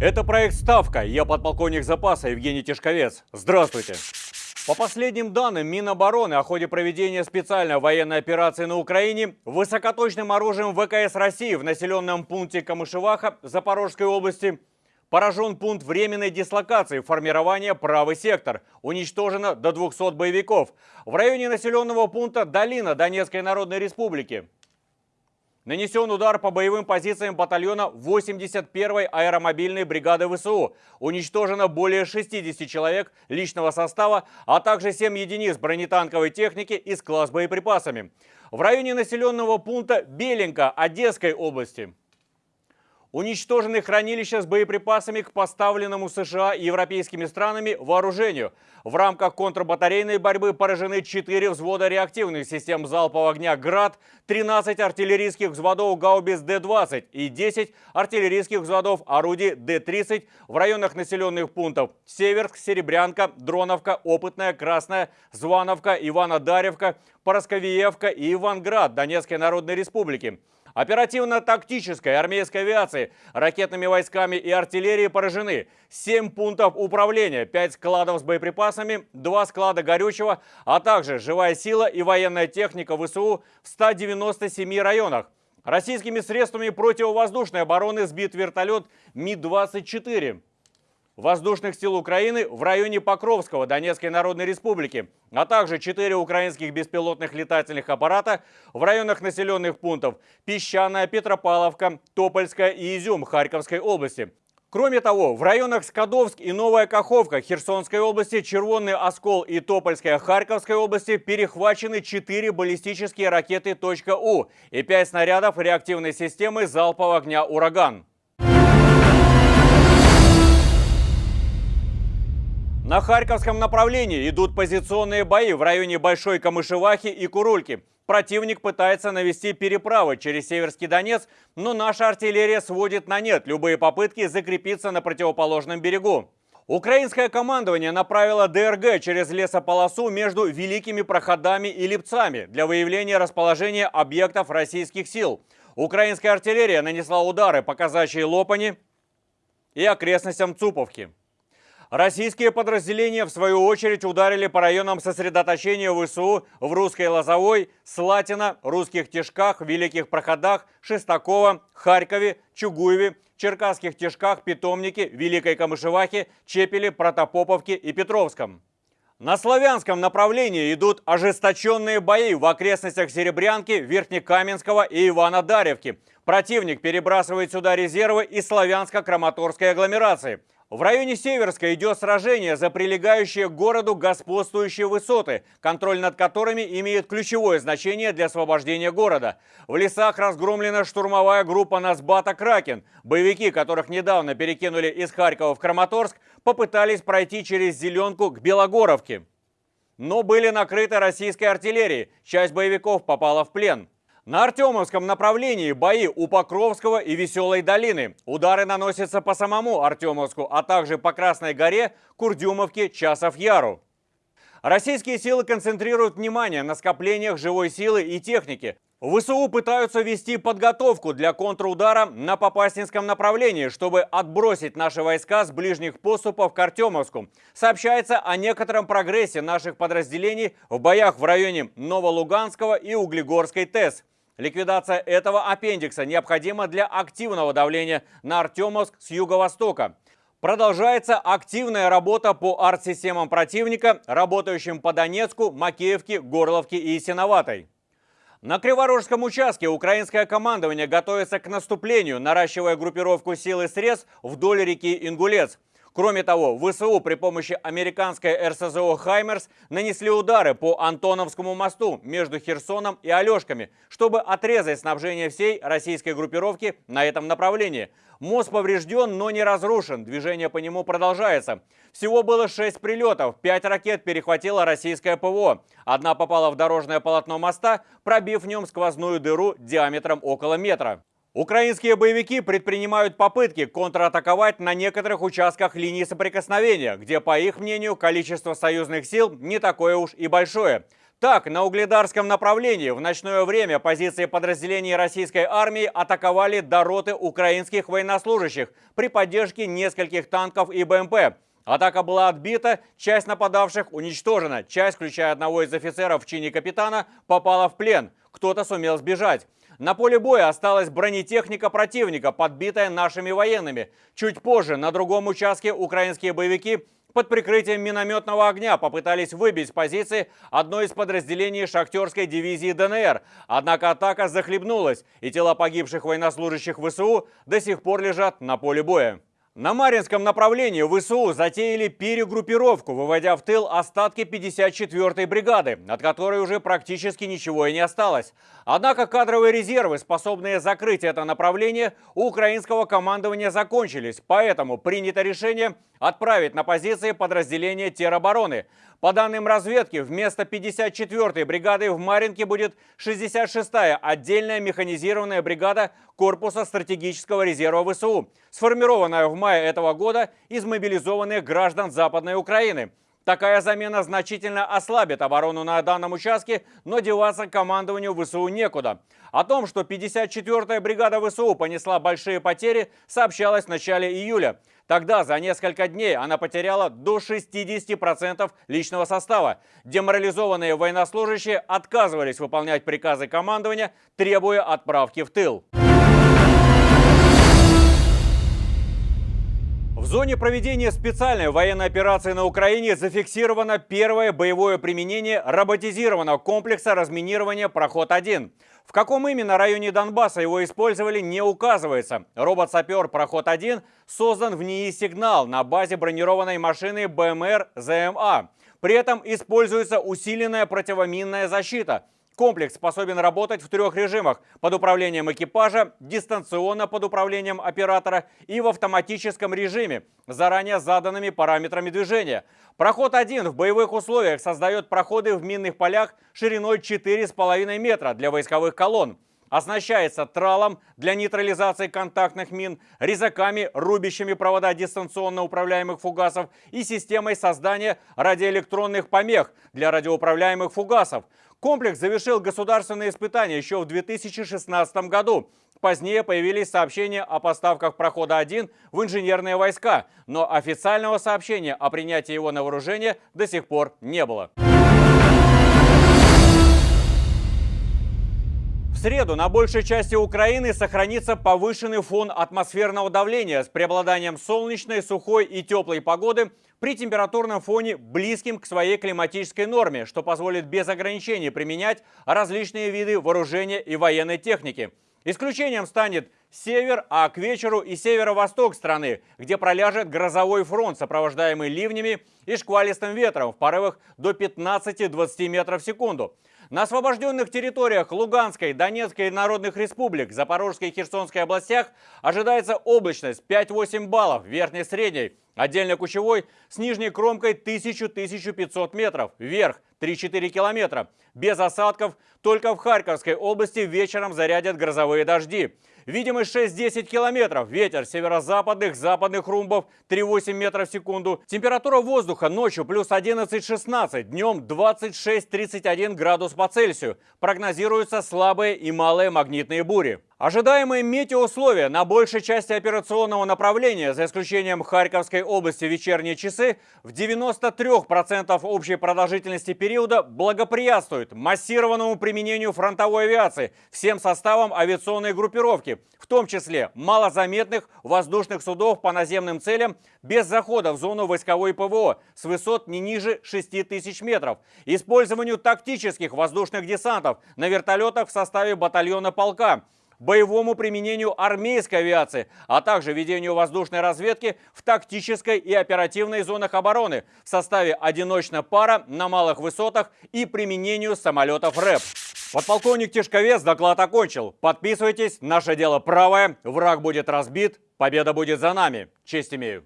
Это проект «Ставка». Я подполковник запаса Евгений Тишковец. Здравствуйте. По последним данным Минобороны о ходе проведения специальной военной операции на Украине высокоточным оружием ВКС России в населенном пункте Камышеваха Запорожской области поражен пункт временной дислокации формирования «Правый сектор». Уничтожено до 200 боевиков. В районе населенного пункта Долина Донецкой Народной Республики Нанесен удар по боевым позициям батальона 81-й аэромобильной бригады ВСУ. Уничтожено более 60 человек личного состава, а также 7 единиц бронетанковой техники и склад с боеприпасами. В районе населенного пункта Беленко Одесской области Уничтожены хранилища с боеприпасами к поставленному США и европейскими странами вооружению. В рамках контрбатарейной борьбы поражены 4 взвода реактивных систем залпового огня «Град», 13 артиллерийских взводов гаубиц Д-20 и 10 артиллерийских взводов орудий Д-30 в районах населенных пунктов Северск, Серебрянка, Дроновка, Опытная, Красная, Звановка, Ивано-Даревка, Поросковиевка и Иванград Донецкой Народной Республики. Оперативно-тактической армейской авиации, ракетными войсками и артиллерией поражены 7 пунктов управления, 5 складов с боеприпасами, 2 склада горючего, а также живая сила и военная техника ВСУ в 197 районах. Российскими средствами противовоздушной обороны сбит вертолет Ми-24 воздушных сил Украины в районе Покровского Донецкой Народной Республики, а также четыре украинских беспилотных летательных аппарата в районах населенных пунктов Песчаная, Петропавловка, Топольская и Изюм Харьковской области. Кроме того, в районах Скадовск и Новая Каховка Херсонской области, Червонный Оскол и Топольская Харьковской области перехвачены 4 баллистические ракеты «У» и 5 снарядов реактивной системы залпового огня «Ураган». На Харьковском направлении идут позиционные бои в районе Большой Камышевахи и Курульки. Противник пытается навести переправы через Северский Донец, но наша артиллерия сводит на нет любые попытки закрепиться на противоположном берегу. Украинское командование направило ДРГ через лесополосу между Великими Проходами и Липцами для выявления расположения объектов российских сил. Украинская артиллерия нанесла удары по казачьей Лопани и окрестностям Цуповки. Российские подразделения, в свою очередь, ударили по районам сосредоточения ВСУ в Русской Лозовой, Слатина, Русских Тишках, Великих Проходах, Шестаково, Харькове, Чугуеве, Черкасских Тишках, Питомнике, Великой Камышевахе, Чепеле, Протопоповке и Петровском. На славянском направлении идут ожесточенные бои в окрестностях Серебрянки, Верхнекаменского и Ивана-Даревки. Противник перебрасывает сюда резервы из славянско-краматорской агломерации – в районе Северска идет сражение за прилегающие к городу господствующие высоты, контроль над которыми имеет ключевое значение для освобождения города. В лесах разгромлена штурмовая группа Насбата «Кракен». Боевики, которых недавно перекинули из Харькова в Краматорск, попытались пройти через Зеленку к Белогоровке. Но были накрыты российской артиллерией, часть боевиков попала в плен. На Артемовском направлении бои у Покровского и Веселой долины. Удары наносятся по самому Артемовску, а также по Красной горе, Курдюмовке, Часов-Яру. Российские силы концентрируют внимание на скоплениях живой силы и техники. ВСУ пытаются вести подготовку для контрудара на Попаснинском направлении, чтобы отбросить наши войска с ближних поступов к Артемовску. Сообщается о некотором прогрессе наших подразделений в боях в районе Новолуганского и Углегорской ТЭС. Ликвидация этого аппендикса необходима для активного давления на Артемовск с юго-востока. Продолжается активная работа по арт-системам противника, работающим по Донецку, Макеевке, Горловке и Синоватой. На Криворожском участке украинское командование готовится к наступлению, наращивая группировку сил и средств вдоль реки Ингулец. Кроме того, ВСУ при помощи американской РСЗО «Хаймерс» нанесли удары по Антоновскому мосту между Херсоном и Алешками, чтобы отрезать снабжение всей российской группировки на этом направлении. Мост поврежден, но не разрушен. Движение по нему продолжается. Всего было 6 прилетов. 5 ракет перехватила российское ПВО. Одна попала в дорожное полотно моста, пробив в нем сквозную дыру диаметром около метра. Украинские боевики предпринимают попытки контратаковать на некоторых участках линии соприкосновения, где, по их мнению, количество союзных сил не такое уж и большое. Так, на Угледарском направлении в ночное время позиции подразделений российской армии атаковали до роты украинских военнослужащих при поддержке нескольких танков и БМП. Атака была отбита, часть нападавших уничтожена, часть, включая одного из офицеров в чине капитана, попала в плен. Кто-то сумел сбежать. На поле боя осталась бронетехника противника, подбитая нашими военными. Чуть позже на другом участке украинские боевики под прикрытием минометного огня попытались выбить с позиции одной из подразделений шахтерской дивизии ДНР. Однако атака захлебнулась, и тела погибших военнослужащих ВСУ до сих пор лежат на поле боя. На Маринском направлении ВСУ затеяли перегруппировку, выводя в тыл остатки 54-й бригады, от которой уже практически ничего и не осталось. Однако кадровые резервы, способные закрыть это направление, у украинского командования закончились, поэтому принято решение отправить на позиции подразделения теробороны. По данным разведки, вместо 54-й бригады в Маринке будет 66-я отдельная механизированная бригада Корпуса стратегического резерва ВСУ, сформированная в мае этого года из мобилизованных граждан Западной Украины. Такая замена значительно ослабит оборону на данном участке, но деваться командованию ВСУ некуда. О том, что 54-я бригада ВСУ понесла большие потери, сообщалось в начале июля. Тогда за несколько дней она потеряла до 60% личного состава. Деморализованные военнослужащие отказывались выполнять приказы командования, требуя отправки в тыл. В зоне проведения специальной военной операции на Украине зафиксировано первое боевое применение роботизированного комплекса разминирования «Проход-1». В каком именно районе Донбасса его использовали, не указывается. Робот-сапер «Проход-1» создан в НИИ «Сигнал» на базе бронированной машины БМР ЗМА. При этом используется усиленная противоминная защита – Комплекс способен работать в трех режимах – под управлением экипажа, дистанционно под управлением оператора и в автоматическом режиме, заранее заданными параметрами движения. Проход 1 в боевых условиях создает проходы в минных полях шириной 4,5 метра для войсковых колонн. Оснащается тралом для нейтрализации контактных мин, резаками, рубящими провода дистанционно управляемых фугасов и системой создания радиоэлектронных помех для радиоуправляемых фугасов. Комплекс завершил государственные испытания еще в 2016 году. Позднее появились сообщения о поставках прохода-1 в инженерные войска, но официального сообщения о принятии его на вооружение до сих пор не было. В среду на большей части Украины сохранится повышенный фон атмосферного давления с преобладанием солнечной, сухой и теплой погоды при температурном фоне близким к своей климатической норме, что позволит без ограничений применять различные виды вооружения и военной техники. Исключением станет север, а к вечеру и северо-восток страны, где проляжет грозовой фронт, сопровождаемый ливнями и шквалистым ветром в порывах до 15-20 метров в секунду. На освобожденных территориях Луганской, Донецкой и Народных республик, Запорожской и Херсонской областях ожидается облачность 5-8 баллов, верхней средней. Отдельно кучевой с нижней кромкой 1000-1500 метров, вверх 3-4 километра. Без осадков только в Харьковской области вечером зарядят грозовые дожди. Видимость 6-10 километров. Ветер северо-западных, западных румбов 3-8 метров в секунду. Температура воздуха ночью плюс 11-16, днем 26-31 градус по Цельсию. Прогнозируются слабые и малые магнитные бури. Ожидаемые метеоусловия на большей части операционного направления, за исключением Харьковской области вечерние часы, в 93% общей продолжительности периода благоприятствуют массированному применению фронтовой авиации всем составом авиационной группировки, в том числе малозаметных воздушных судов по наземным целям без захода в зону войсковой ПВО с высот не ниже 6 тысяч метров, использованию тактических воздушных десантов на вертолетах в составе батальона полка, боевому применению армейской авиации, а также ведению воздушной разведки в тактической и оперативной зонах обороны в составе одиночной пара на малых высотах и применению самолетов РЭП. Подполковник Тишковец доклад окончил. Подписывайтесь, наше дело правое, враг будет разбит, победа будет за нами. Честь имею.